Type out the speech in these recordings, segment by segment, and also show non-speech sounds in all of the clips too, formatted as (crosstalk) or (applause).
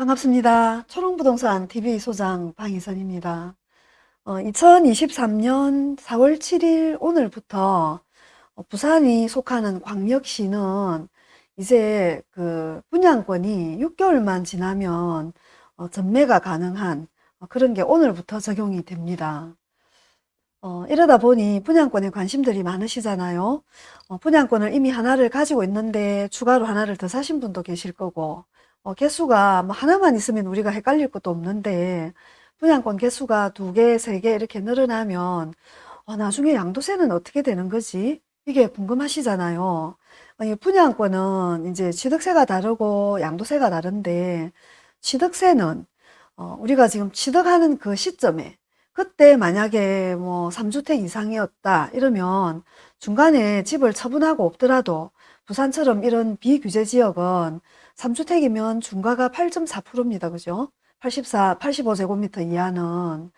반갑습니다. 초롱부동산 TV 소장 방희선입니다. 어, 2023년 4월 7일 오늘부터 어, 부산이 속하는 광역시는 이제 그 분양권이 6개월만 지나면 어, 전매가 가능한 어, 그런 게 오늘부터 적용이 됩니다. 어, 이러다 보니 분양권에 관심들이 많으시잖아요. 어, 분양권을 이미 하나를 가지고 있는데 추가로 하나를 더 사신 분도 계실 거고 어, 개수가 뭐 하나만 있으면 우리가 헷갈릴 것도 없는데 분양권 개수가 두 개, 세 개 이렇게 늘어나면 어, 나중에 양도세는 어떻게 되는 거지? 이게 궁금하시잖아요. 어, 이 분양권은 이제 취득세가 다르고 양도세가 다른데 취득세는 어, 우리가 지금 취득하는 그 시점에 그때 만약에 뭐 3주택 이상이었다 이러면 중간에 집을 처분하고 없더라도 부산처럼 이런 비규제 지역은 3주택이면 중과가 8.4%입니다. 그죠? 84, 85제곱미터 이하는.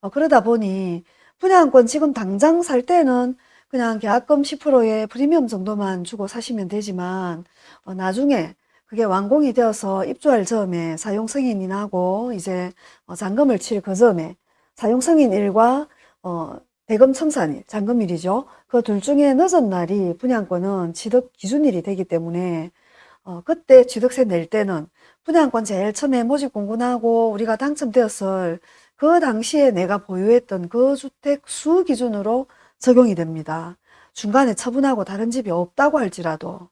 어, 그러다 보니 분양권 지금 당장 살 때는 그냥 계약금 10%의 프리미엄 정도만 주고 사시면 되지만 어, 나중에 그게 완공이 되어서 입주할 점에 사용 승인이 나고 이제 어, 잔금을 칠 그 점에 사용 승인일과 어, 대금 청산일, 잔금일이죠. 그 둘 중에 늦은 날이 분양권은 취득 기준일이 되기 때문에 어, 그때 취득세 낼 때는 분양권 제일 처음에 모집 공고나고 우리가 당첨되었을 그 당시에 내가 보유했던 그 주택 수 기준으로 적용이 됩니다. 중간에 처분하고 다른 집이 없다고 할지라도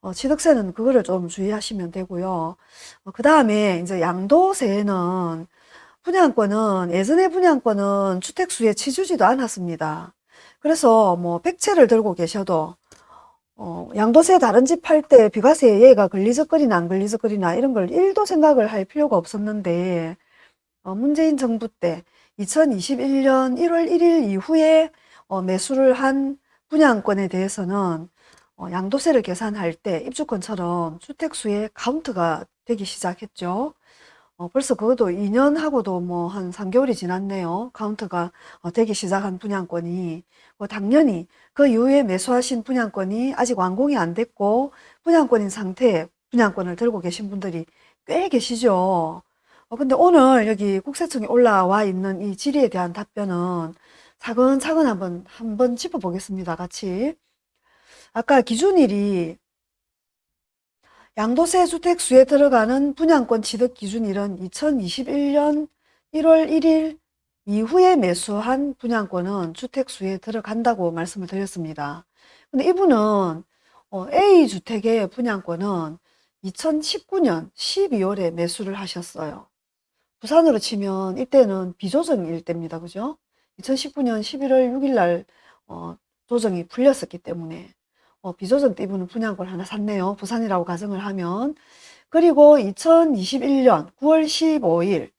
어, 취득세는 그거를 좀 주의하시면 되고요. 어, 그 다음에 이제 양도세는 분양권은 예전에 분양권은 주택수에 치주지도 않았습니다. 그래서 뭐 백채를 들고 계셔도 어, 양도세 다른 집 팔 때 비과세 얘가 걸리적거리나 안 걸리적거리나 이런 걸 1도 생각을 할 필요가 없었는데 어, 문재인 정부 때 2021년 1월 1일 이후에 어, 매수를 한 분양권에 대해서는 어, 양도세를 계산할 때 입주권처럼 주택수의 카운트가 되기 시작했죠. 어, 벌써 그것도 2년하고도 뭐 한 3개월이 지났네요. 카운트가 어, 되기 시작한 분양권이. 뭐 당연히 그 이후에 매수하신 분양권이 아직 완공이 안 됐고 분양권인 상태에 분양권을 들고 계신 분들이 꽤 계시죠. 어, 근데 오늘 여기 국세청에 올라와 있는 이 질의에 대한 답변은 차근차근 한번 한번 짚어보겠습니다. 같이. 아까 기준일이 양도세 주택 수에 들어가는 분양권 취득 기준일은 2021년 1월 1일 이후에 매수한 분양권은 주택 수에 들어간다고 말씀을 드렸습니다. 근데 이분은 어, A주택의 분양권은 2019년 12월에 매수를 하셨어요. 부산으로 치면 이때는 비조정일 때입니다. 그죠? 2019년 11월 6일 날 어, 조정이 풀렸었기 때문에 어, 비조정 때 이분은 분양권 하나 샀네요. 부산이라고 가정을 하면. 그리고 2021년 9월 15일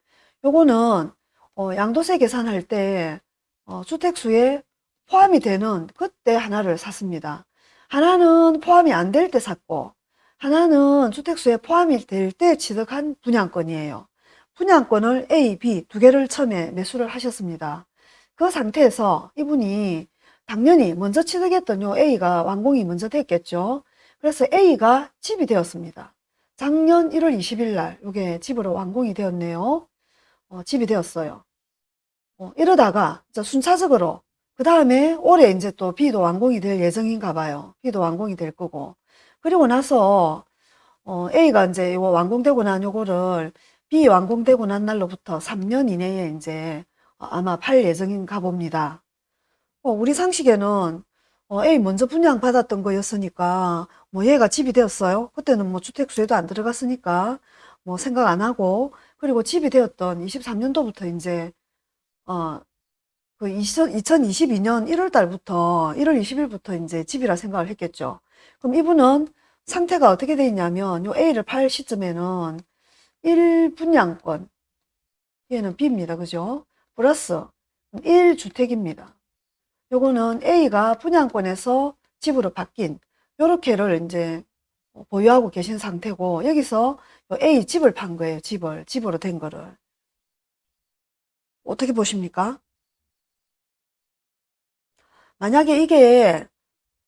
요거는 어, 양도세 계산할 때 어, 주택수에 포함이 되는 그때 하나를 샀습니다. 하나는 포함이 안 될 때 샀고 하나는 주택수에 포함이 될 때 취득한 분양권이에요. 분양권을 A, B 두 개를 처음에 매수를 하셨습니다. 그 상태에서 이분이 당연히 먼저 취득했던 요 A가 완공이 먼저 됐겠죠. 그래서 A가 집이 되었습니다. 작년 1월 20일 날 이게 집으로 완공이 되었네요. 어, 집이 되었어요. 어, 이러다가 순차적으로 그 다음에 올해 이제 또 B도 완공이 될 예정인가 봐요. B도 완공이 될 거고. 그리고 나서 어, A가 이제 이거 완공되고 난 요거를 B 완공되고 난 날로부터 3년 이내에 이제 아마 팔 예정인가 봅니다. 어, 우리 상식에는 어, A 먼저 분양받았던 거였으니까 뭐 얘가 집이 되었어요. 그때는 뭐 주택수에도 안 들어갔으니까 뭐 생각 안 하고 그리고 집이 되었던 23년도부터 이제 어, 그 2022년 1월 달부터 1월 20일부터 이제 집이라 생각을 했겠죠. 그럼 이분은 상태가 어떻게 돼 있냐면 요 A를 팔 시점에는 1분양권 얘는 B입니다. 그죠? 플러스 1주택입니다. 요거는 A가 분양권에서 집으로 바뀐 요렇게를 이제 보유하고 계신 상태고 여기서 A 집을 판 거예요. 집을 집으로 된 거를 어떻게 보십니까? 만약에 이게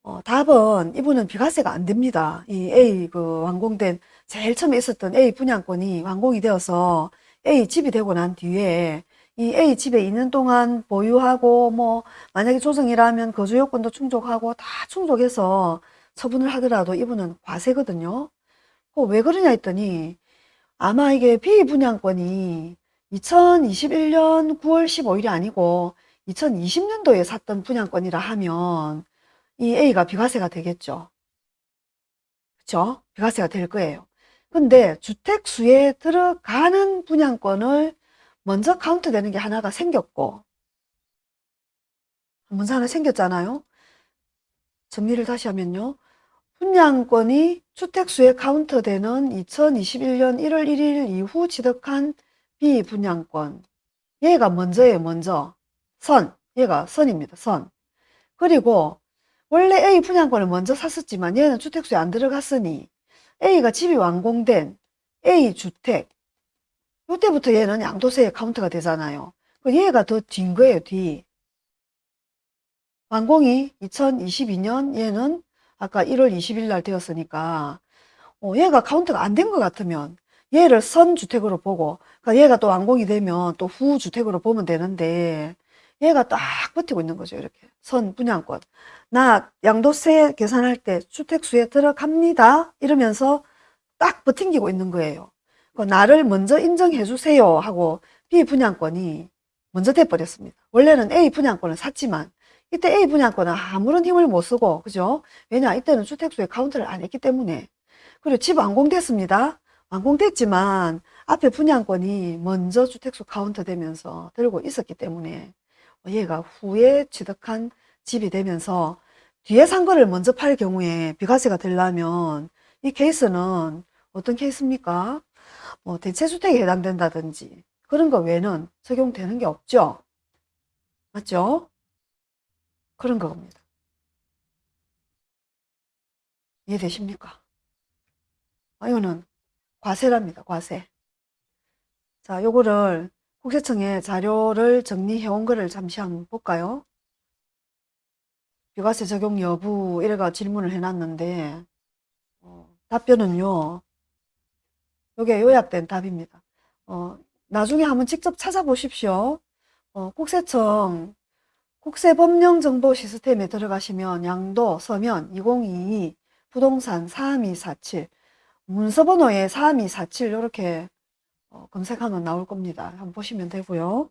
어, 답은 이분은 비과세가 안 됩니다. 이 A 그 완공된 제일 처음에 있었던 A 분양권이 완공이 되어서 A 집이 되고 난 뒤에 이 A 집에 2년 동안 보유하고 뭐 만약에 조정이라면 거주 요건도 충족하고 다 충족해서 처분을 하더라도 이분은 과세거든요. 어, 왜 그러냐 했더니 아마 이게 B 분양권이 2021년 9월 15일이 아니고 2020년도에 샀던 분양권이라 하면 이 A가 비과세가 되겠죠. 그렇죠? 비과세가 될 거예요. 근데 주택수에 들어가는 분양권을 먼저 카운트 되는 게 하나가 생겼고 문서 하나 생겼잖아요. 정리를 다시 하면요. 분양권이 주택수에 카운트되는 2021년 1월 1일 이후 취득한 비분양권. 얘가 먼저예요, 먼저. 선. 얘가 선입니다, 선. 그리고 원래 A 분양권을 먼저 샀었지만 얘는 주택수에 안 들어갔으니 A가 집이 완공된 A 주택. 이때부터 얘는 양도세에 카운트가 되잖아요. 그 얘가 더 뒤인 거예요, 뒤. 완공이 2022년 얘는 아까 1월 20일 날 되었으니까 어, 얘가 카운트가 안 된 것 같으면 얘를 선주택으로 보고 그러니까 얘가 또 완공이 되면 또 후주택으로 보면 되는데 얘가 딱 버티고 있는 거죠 이렇게 선 분양권 나 양도세 계산할 때 주택수에 들어갑니다 이러면서 딱 버팅기고 있는 거예요 그 나를 먼저 인정해 주세요 하고 B 분양권이 먼저 돼버렸습니다. 원래는 A 분양권을 샀지만 이때 A 분양권은 아무런 힘을 못 쓰고 그죠? 왜냐 이때는 주택수에 카운트를 안 했기 때문에. 그리고 집 완공됐습니다. 완공됐지만 앞에 분양권이 먼저 주택수 카운트 되면서 들고 있었기 때문에 얘가 후에 취득한 집이 되면서 뒤에 산 거를 먼저 팔 경우에 비과세가 되려면 이 케이스는 어떤 케이스입니까? 뭐 대체주택에 해당된다든지 그런 거 외에는 적용되는 게 없죠. 맞죠? 그런 겁니다. 이해되십니까? 아, 이거는 과세랍니다. 과세. 자, 요거를 국세청에 자료를 정리해 온 거를 잠시 한번 볼까요? 비과세 적용 여부 이래가 질문을 해놨는데 어, 답변은요. 요게 요약된 답입니다. 어, 나중에 한번 직접 찾아보십시오. 어, 국세청 국세법령정보 시스템에 들어가시면 양도 서면 2022 부동산 4247 문서번호에 4247 이렇게 어, 검색하면 나올 겁니다. 한번 보시면 되고요.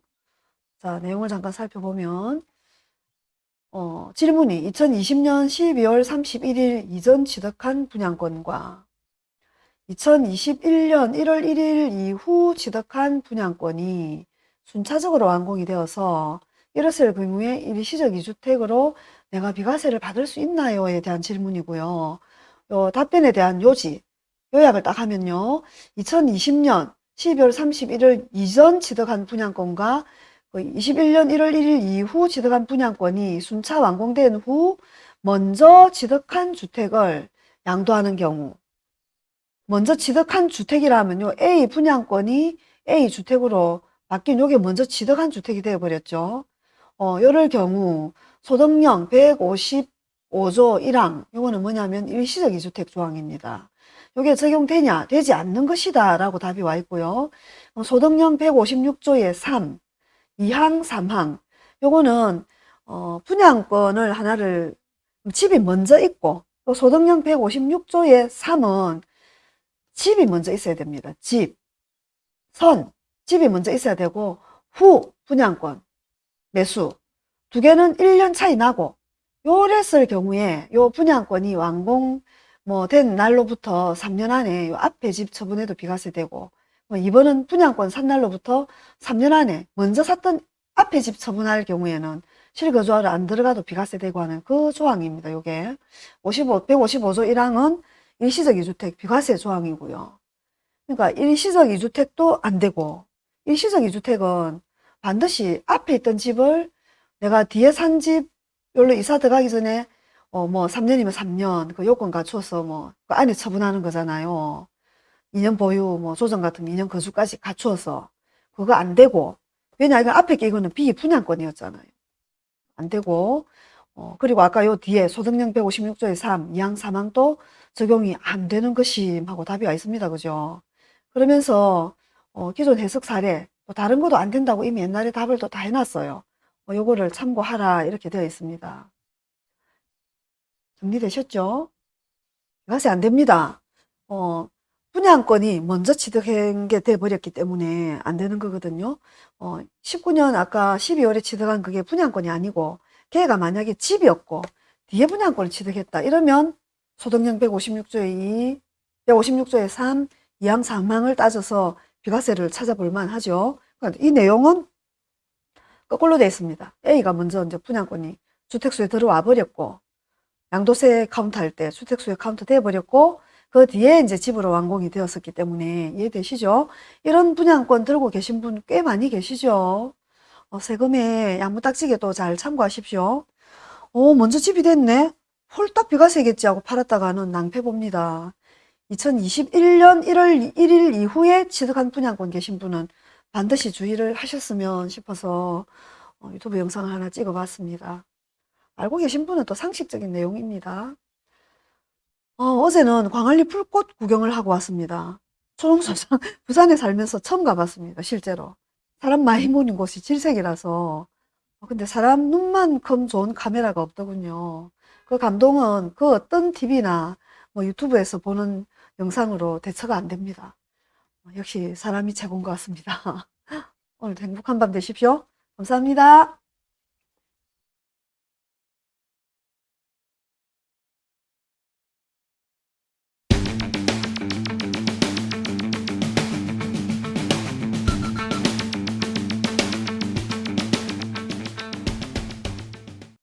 자 내용을 잠깐 살펴보면 어, 질문이 2020년 12월 31일 이전 취득한 분양권과 2021년 1월 1일 이후 취득한 분양권이 순차적으로 완공이 되어서 이랬을 경우에 일시적 2주택으로 내가 비과세를 받을 수 있나요에 대한 질문이고요. 요 답변에 대한 요지, 요약을 딱 하면요. 2020년 12월 31일 이전 취득한 분양권과 21년 1월 1일 이후 취득한 분양권이 순차 완공된 후 먼저 취득한 주택을 양도하는 경우 먼저 취득한 주택이라면요. A 분양권이 A 주택으로 바뀐 요게 먼저 취득한 주택이 되어버렸죠. 어, 요럴 경우 소득령 155조 1항 요거는 뭐냐면 일시적 이주택 조항입니다. 요게 적용되냐 되지 않는 것이다 라고 답이 와 있고요. 어, 소득령 156조의 3 2항 3항 요거는 어, 분양권을 하나를 집이 먼저 있고 또 소득령 156조의 3은 집이 먼저 있어야 됩니다. 집, 선, 집이 먼저 있어야 되고 후 분양권, 매수 두 개는 1년 차이 나고 요랬을 경우에 요 분양권이 완공 뭐 된 날로부터 3년 안에 요 앞에 집 처분해도 비과세 되고 뭐 이번은 분양권 산 날로부터 3년 안에 먼저 샀던 앞에 집 처분할 경우에는 실거주하러 안 들어가도 비과세 되고 하는 그 조항입니다. 요게 55, 155조 1항은 일시적 2주택 비과세 조항이고요. 그러니까 일시적 2주택도 안 되고 일시적 2주택은 반드시 앞에 있던 집을 내가 뒤에 산집 여기로 이사 들어가기 전에 어 뭐 3년이면 3년 그 요건 갖춰서 뭐 그 안에 처분하는 거잖아요. 2년 보유 뭐 조정 같은 2년 거주까지 갖추어서 그거 안 되고 왜냐 이거 앞에 게 이거는 비분양권이었잖아요. 안 되고 어 그리고 아까 요 뒤에 소득령 156조의 3 이항 3항도 적용이 안 되는 것임 하고 답이 와 있습니다. 그죠? 그러면서 어, 기존 해석 사례 또 다른 것도 안 된다고 이미 옛날에 답을 또 다 해놨어요. 어, 요거를 참고하라 이렇게 되어 있습니다. 정리되셨죠? 비과세 안 됩니다. 어, 분양권이 먼저 취득한 게 돼버렸기 때문에 안 되는 거거든요. 어, 19년 아까 12월에 취득한 그게 분양권이 아니고 걔가 만약에 집이었고 뒤에 분양권을 취득했다 이러면 소득령 156조의 2, 156조의 3, 2항 3항을 따져서 비과세를 찾아볼 만하죠. 그러니까 이 내용은 거꾸로 되어 있습니다. A가 먼저 이제 분양권이 주택수에 들어와 버렸고 양도세 카운트 할 때 주택수에 카운트 돼 버렸고 그 뒤에 이제 집으로 완공이 되었었기 때문에 이해되시죠? 이런 분양권 들고 계신 분 꽤 많이 계시죠? 어, 세금에 야무딱지게도 잘 참고하십시오. 어, 먼저 집이 됐네? 홀딱 비과세겠지 하고 팔았다가는 낭패 봅니다. 2021년 1월 1일 이후에 취득한 분양권 계신 분은 반드시 주의를 하셨으면 싶어서 어, 유튜브 영상을 하나 찍어 봤습니다. 알고 계신 분은 또 상식적인 내용입니다. 어, 어제는 광안리 풀꽃 구경을 하고 왔습니다. 초롱소상 (laughs) 부산에 살면서 처음 가봤습니다. 실제로. 사람 많이 모는 곳이 질색이라서. 어, 근데 사람 눈만큼 좋은 카메라가 없더군요. 그 감동은 그 어떤 TV나 뭐 유튜브에서 보는 영상으로 대처가 안 됩니다. 어, 역시 사람이 최고인 것 같습니다. (laughs) 오늘 행복한 밤 되십시오. 감사합니다.